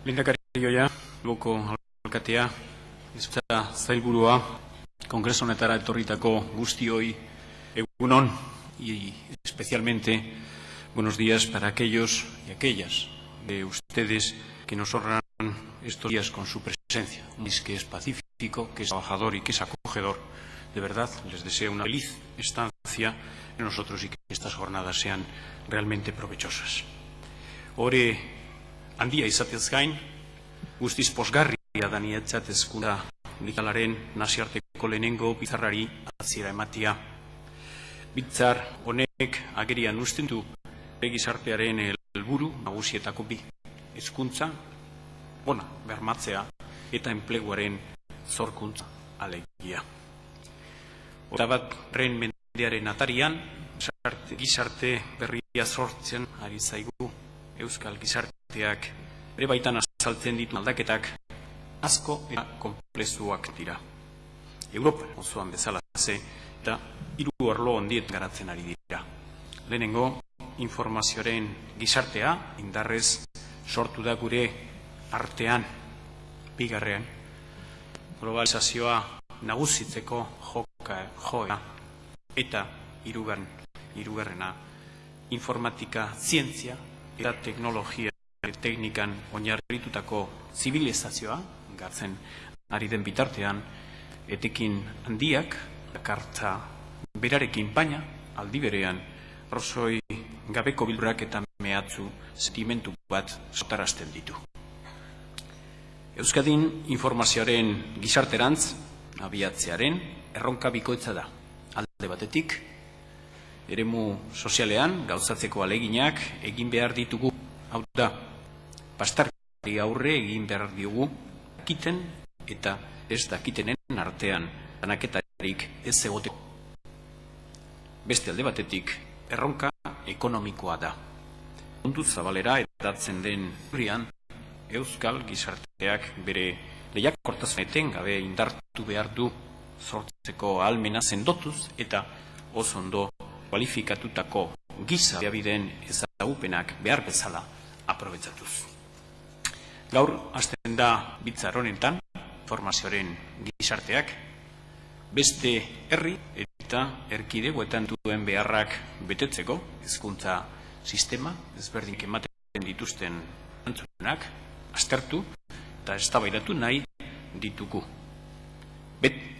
Lehendakaria, boko alkatea, izutza zailburua, kongreso honetara etorritako guztioi egunon, y especialmente buenos días para aquellos y aquellas de ustedes que nos honran estos días con su presencia. Un país que es pacífico, que es trabajador y que es acogedor. De verdad, les deseo una feliz estancia en nosotros y que estas jornadas sean realmente provechosas. Ore handia izatez gain, guztiz posgarria da nietzat ezkunda likalaren nasiarteko lehenengo bizarrari aziera ematia. Bitzar honek agerian usten du gizartearen helburu nagusietako bi. Hezkuntza, ona, bermatzea eta enpleguaren zorkuntza alegia. Eta bat ren mendearen atarian, gizarte berria sortzen ari zaigu Euskal gizarteak ere baitan azaltzen ditu aldaketak asko eta komplezuak dira. Europa osoan bezala ze eta hiru arlo ondiet garatzen ari dira. Lehenengo, informazioaren gizartea indarrez sortu da gure artean, bigarrean, globalizazioa nagusitzeko joka, joa eta irugarren, irugarrena, informatika, zientzia eta teknologia teknikan oinarritutako zibilizazioa, gartzen ari den bitartean, etekin handiak, kartza berarekin baina, aldi berean, rosoi gabeko bildurak eta mehatzu sentimentu bat sotarazten ditu. Euskadin informazioaren gizarterantz, abiatzearen, erronka bikoitza da. Alde batetik, eremu sozialean gauzatzeko aleginak egin behar ditugu. Hau da, pastarkari aurre egin behar diogu, dakiten eta ez dakitenen artean, anaketarik ez egoteko. Beste alde batetik, erronka ekonomikoa da. Mundu zabalera edatzen den hurrian, Euskal gizarteak bere lehiakortasuneten gabe indartu behar du sortzeko almena sendotuz eta oso ondo kualifikatutako giza bideen ezagupenak behar bezala aprobetsatuz. Gaur, hasten da bitzar honetan, formazioaren gizarteak, beste herri eta erkidegoetan duen beharrak betetzeko, hezkuntza sistema, ezberdin ematen dituzten antzunak, aztertu eta eztabaidatu nahi ditugu.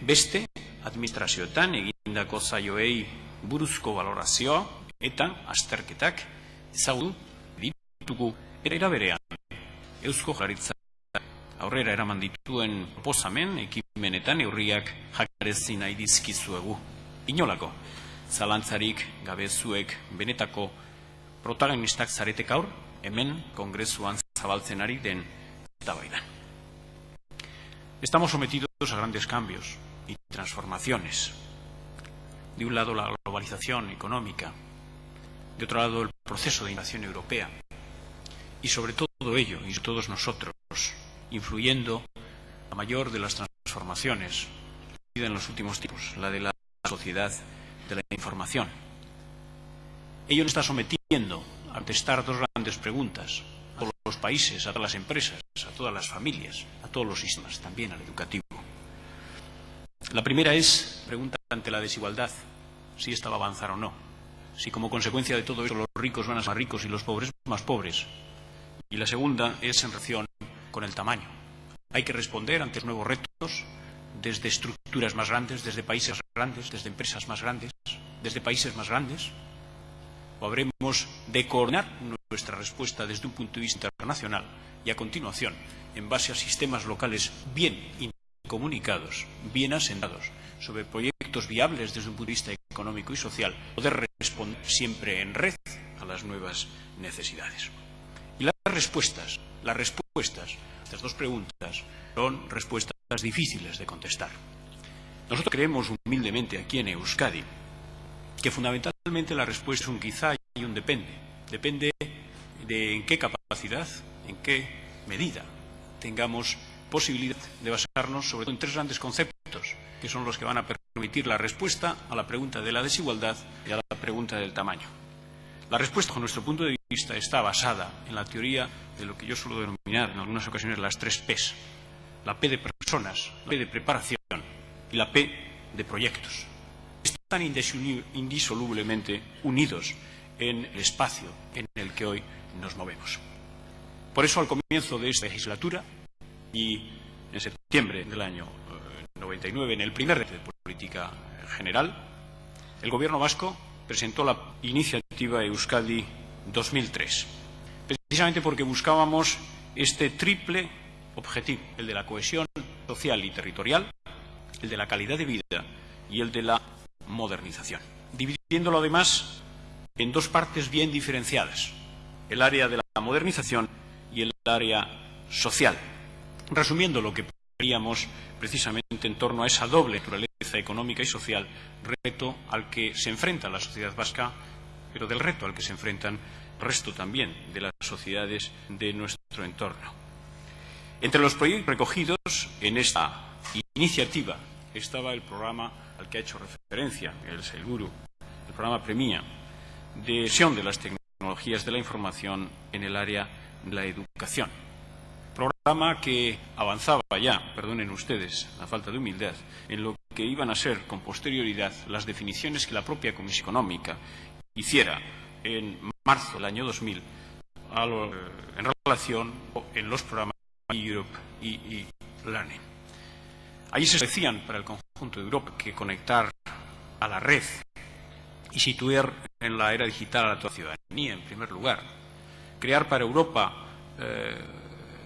beste administrazioetan egindako zaioei buruzko valorazioa eta azterketak ezagutu ditugu era berean. Eusko Jaritza aurrera eraman dituen proposamen ekimenetan eurriak jakarezi nahi dizkizuegu. Inolako, zalantzarik gabezuek benetako protagonistak zaretek aur, hemen kongresuan zabaltzen ari den eztabaidan. Estamos sometidos a grandes cambios y transformaciones. De un lado la globalización económica, de otro lado el proceso de invasión europea y sobre todo ello y todos nosotros influyendo la mayor de las transformaciones en los últimos tiempos, la de la sociedad de la información. Ello nos está sometiendo a contestar dos grandes preguntas a todos los países, a todas las empresas, a todas las familias, a todos los sistemas, también al educativo. La primera es, pregunta ante la desigualdad, si esta va a avanzar o no. Si como consecuencia de todo eso los ricos van a ser más ricos y los pobres más pobres. Y la segunda es en relación con el tamaño. Hay que responder ante nuevos retos desde estructuras más grandes, desde países más grandes, desde empresas más grandes, desde países más grandes, o habremos de coordinar nuestra respuesta desde un punto de vista internacional y a continuación, en base a sistemas locales bien comunicados, bien asentados, sobre proyectos viables desde un punto de vista económico y social, poder responder siempre en red a las nuevas necesidades. Y las respuestas, las respuestas, estas dos preguntas, son respuestas difíciles de contestar. Nosotros creemos humildemente aquí en Euskadi que fundamentalmente la respuesta es un quizá y un depende. Depende de en qué capacidad, en qué medida tengamos posibilidad de basarnos sobre todo en tres grandes conceptos, que son los que van a permitir la respuesta a la pregunta de la desigualdad y a la pregunta del tamaño. La respuesta, con nuestro punto de vista está basada en la teoría de lo que yo suelo denominar en algunas ocasiones las tres Ps. La P de personas, la P de preparación y la P de proyectos. Están indisolublemente unidos en el espacio en el que hoy nos movemos. Por eso, al comienzo de esta legislatura y en septiembre del año 99, eh, en el primer de política general, el Gobierno vasco presentó la iniciativa Euskadi 2003, precisamente porque buscábamos este triple objetivo, el de la cohesión social y territorial, el de la calidad de vida y el de la modernización, dividiéndolo además en dos partes bien diferenciadas, el área de la modernización y el área social. Resumiendo lo que haríamos precisamente en torno a esa doble naturaleza económica y social, reto al que se enfrenta la sociedad vasca, pero del reto al que se enfrentan resto también de las sociedades de nuestro entorno. Entre los proyectos recogidos en esta iniciativa estaba el programa al que ha hecho referencia el Seguro, el programa Premia, de visión de las tecnologías de la información en el área de la educación. Programa que avanzaba ya, perdonen ustedes la falta de humildad, en lo que iban a ser con posterioridad las definiciones que la propia Comisión Económica hiciera en marzo del año 2000 en relación en los programas Europe y, y Learning. Allí se decían para el conjunto de Europa que conectar a la red y situar en la era digital a la ciudadanía, en primer lugar. Crear para Europa eh,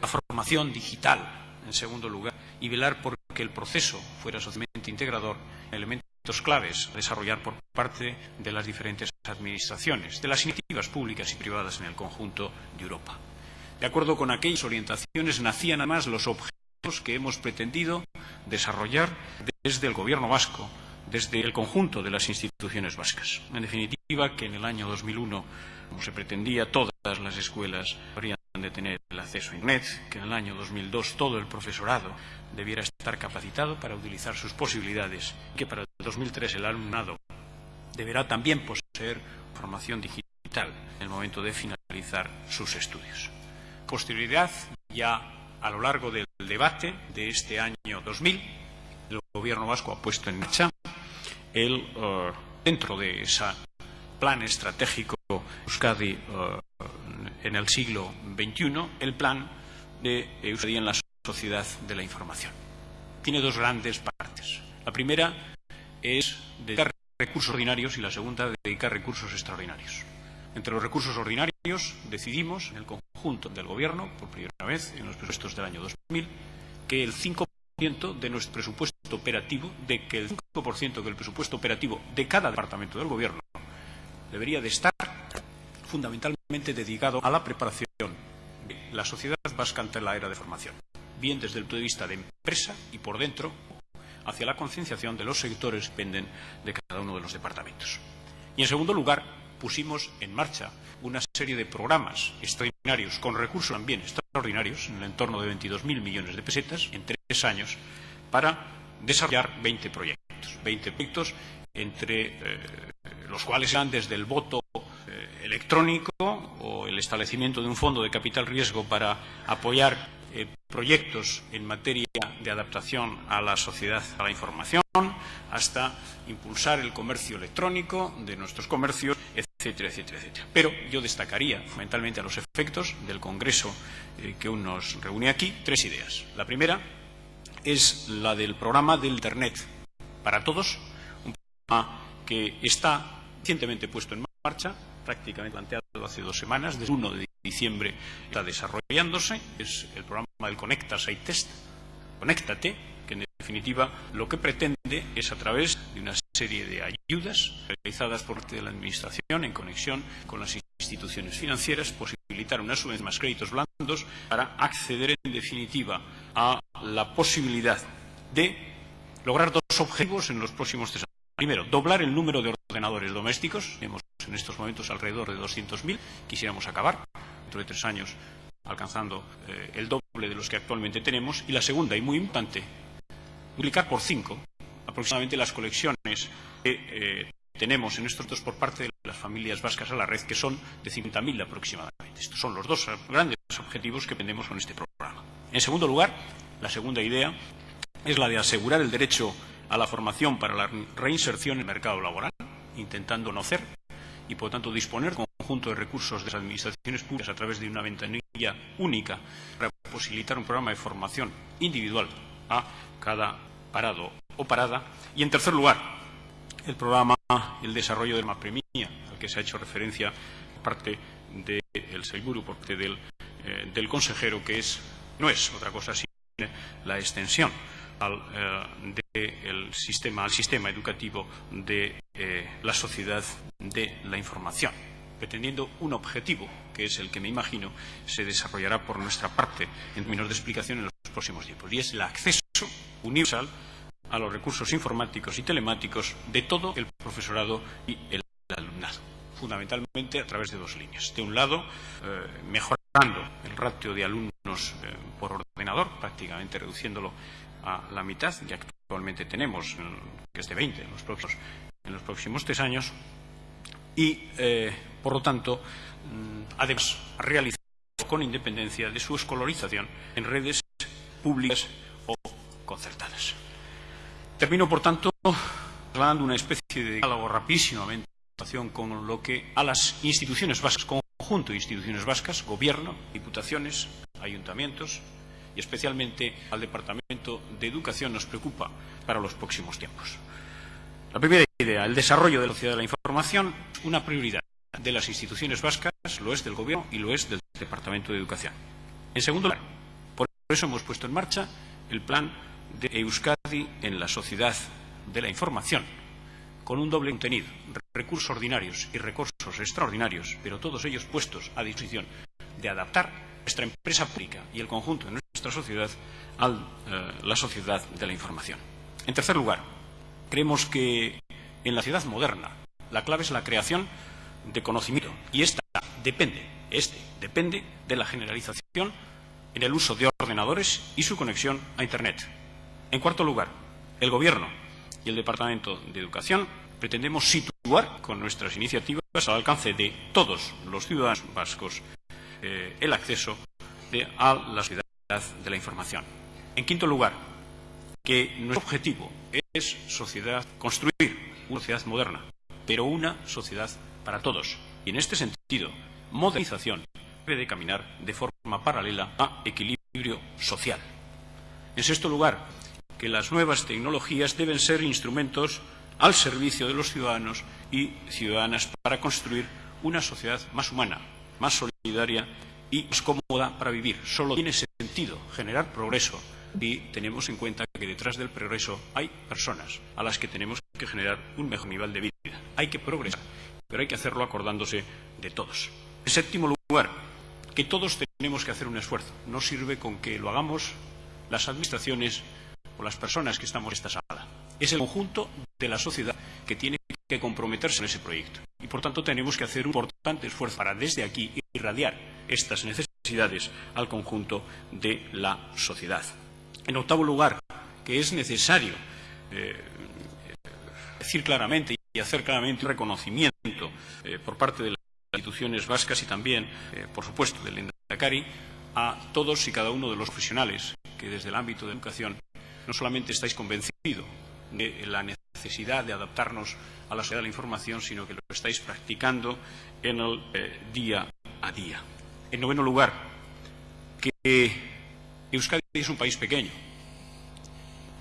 la formación digital, en segundo lugar, y velar por que el proceso fuera socialmente integrador, elementos claves a desarrollar por parte de las diferentes administraciones, de las iniciativas públicas y privadas en el conjunto de Europa. De acuerdo con aquellas orientaciones, nacían además los objetivos que hemos pretendido desarrollar desde el Gobierno vasco desde el conjunto de las instituciones vascas. En definitiva, que en el año 2001, como se pretendía, todas las escuelas habrían de tener el acceso a Internet, que en el año 2002 todo el profesorado debiera estar capacitado para utilizar sus posibilidades, que para el 2003 el alumnado deberá también poseer formación digital en el momento de finalizar sus estudios. Posterioridad, ya a lo largo del debate de este año 2000, el Gobierno vasco ha puesto en marcha el, eh, dentro de ese plan estratégico Euskadi eh, en el siglo XXI, el plan de Euskadi en la sociedad de la información. Tiene dos grandes partes. La primera es dedicar recursos ordinarios y la segunda dedicar recursos extraordinarios. Entre los recursos ordinarios decidimos en el conjunto del Gobierno, por primera vez en los presupuestos del año 2000, que el 5 de nuestro presupuesto operativo, de que el 5% del presupuesto operativo de cada departamento del Gobierno debería de estar fundamentalmente dedicado a la preparación de la sociedad vasca ante la era de formación, bien desde el punto de vista de empresa y por dentro, hacia la concienciación de los sectores que dependen de cada uno de los departamentos. Y, en segundo lugar, pusimos en marcha una serie de programas extraordinarios con recursos también extraordinarios en el entorno de 22.000 millones de pesetas en tres años para desarrollar 20 proyectos. 20 proyectos entre eh, los cuales van desde el voto eh, electrónico o el establecimiento de un fondo de capital riesgo para apoyar eh, proyectos en materia de adaptación a la sociedad, a la información, hasta impulsar el comercio electrónico de nuestros comercios, etcétera, etcétera, etcétera. Pero yo destacaría fundamentalmente a los efectos del Congreso eh, que aún nos reúne aquí tres ideas. La primera es la del programa de Internet para todos, un programa que está recientemente puesto en marcha, prácticamente planteado hace dos semanas, desde el 1 de diciembre está desarrollándose, es el programa del Conecta Site Test, Conéctate, que en definitiva lo que pretende es a través de una serie de ayudas realizadas por parte de la Administración en conexión con las instituciones financieras, posibilitar una vez más créditos blandos para acceder en definitiva a la posibilidad de lograr dos objetivos en los próximos tres años. Primero, doblar el número de ordenadores domésticos. Tenemos en estos momentos alrededor de 200.000. Quisiéramos acabar dentro de tres años alcanzando eh, el doble de los que actualmente tenemos. Y la segunda, y muy importante, multiplicar por cinco aproximadamente las colecciones que eh, tenemos en estos dos por parte de la las familias vascas a la red, que son de 50.000 aproximadamente. Estos son los dos grandes objetivos que tenemos con este programa. En segundo lugar, la segunda idea es la de asegurar el derecho a la formación para la reinserción en el mercado laboral, intentando no hacer y, por tanto, disponer conjunto de recursos de las administraciones públicas a través de una ventanilla única para posibilitar un programa de formación individual a cada parado o parada. Y, en tercer lugar, el programa, el desarrollo de la premia, al que se ha hecho referencia por parte del Seguro, por parte del, eh, del consejero, que es, no es otra cosa sino la extensión al, eh, sistema, al sistema educativo de eh, la sociedad de la información, pretendiendo un objetivo, que es el que me imagino se desarrollará por nuestra parte en términos de explicación en los próximos tiempos, y es el acceso universal a los recursos informáticos y telemáticos de todo el profesorado y el alumnado, fundamentalmente a través de dos líneas. De un lado, eh, mejorando el ratio de alumnos por ordenador, prácticamente reduciéndolo a la mitad que actualmente tenemos, que es de 20 en los próximos, en los próximos tres años, y, eh, por lo tanto, mm, además, realizar con independencia de su escolarización en redes públicas o concertadas. Termino, por tanto, trasladando una especie de diálogo rapidísimamente con lo que a las instituciones vascas, conjunto de instituciones vascas, gobierno, diputaciones, ayuntamientos, y especialmente al Departamento de Educación nos preocupa para los próximos tiempos. La primera idea, el desarrollo de la sociedad de la información, una prioridad de las instituciones vascas, lo es del Gobierno y lo es del Departamento de Educación. En segundo lugar, por eso hemos puesto en marcha el plan de Euskadi en la sociedad de la información, con un doble contenido, recursos ordinarios y recursos extraordinarios, pero todos ellos puestos a disposición de adaptar nuestra empresa pública y el conjunto de nuestra sociedad a eh, la sociedad de la información. En tercer lugar, creemos que en la ciudad moderna la clave es la creación de conocimiento y esta depende, este depende de la generalización en el uso de ordenadores y su conexión a Internet. En cuarto lugar, el Gobierno y el Departamento de Educación pretendemos situar con nuestras iniciativas al alcance de todos los ciudadanos vascos eh, el acceso a la sociedad de la información. En quinto lugar, que nuestro objetivo es sociedad, construir una sociedad moderna, pero una sociedad para todos. Y en este sentido, modernización debe de caminar de forma paralela a equilibrio social. En sexto lugar, que las nuevas tecnologías deben ser instrumentos al servicio de los ciudadanos y ciudadanas para construir una sociedad más humana, más solidaria y más cómoda para vivir. Solo tiene sentido generar progreso y tenemos en cuenta que detrás del progreso hay personas a las que tenemos que generar un mejor nivel de vida. Hay que progresar, pero hay que hacerlo acordándose de todos. En séptimo lugar, que todos tenemos que hacer un esfuerzo. No sirve con que lo hagamos las administraciones o las personas que estamos en esta sala. Es el conjunto de la sociedad que tiene que comprometerse en ese proyecto. Y, por tanto, tenemos que hacer un importante esfuerzo para, desde aquí, irradiar estas necesidades al conjunto de la sociedad. En octavo lugar, que es necesario eh, decir claramente y hacer claramente un reconocimiento eh, por parte de las instituciones vascas y también, eh, por supuesto, del Endacari, a todos y cada uno de los profesionales que desde el ámbito de educación no solamente estáis convencidos de la necesidad de adaptarnos a la sociedad de la información, sino que lo estáis practicando en el eh, día a día. En noveno lugar, que Euskadi es un país pequeño,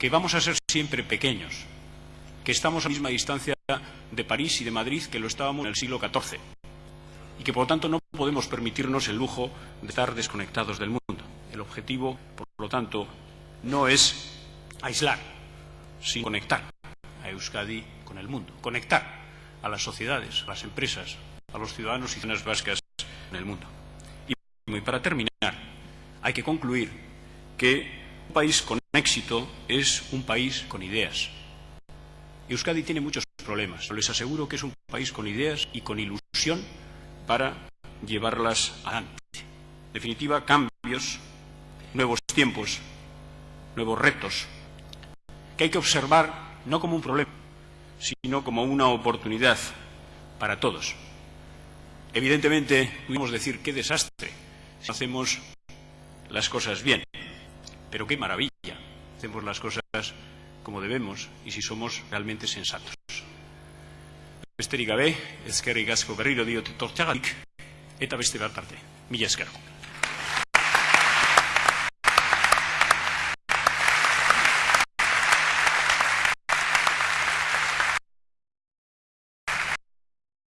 que vamos a ser siempre pequeños, que estamos a la misma distancia de París y de Madrid que lo estábamos en el siglo XIV y que, por lo tanto, no podemos permitirnos el lujo de estar desconectados del mundo. El objetivo, por lo tanto, no es aislar, sino conectar a Euskadi con el mundo, conectar a las sociedades, a las empresas, a los ciudadanos y ciudadanas vascas en el mundo. Y para terminar, hay que concluir que un país con éxito es un país con ideas. Euskadi tiene muchos problemas, les aseguro que es un país con ideas y con ilusión para llevarlas adelante. En definitiva, cambios, nuevos tiempos, nuevos retos, que hay que observar no como un problema, sino como una oportunidad para todos. Evidentemente, pudimos decir qué desastre si hacemos las cosas bien, pero qué maravilla hacemos las cosas como debemos y si somos realmente sensatos. Besterik gabe, ezkerrik asko berriro diote tortxagatik, eta beste bat arte. Mila esker.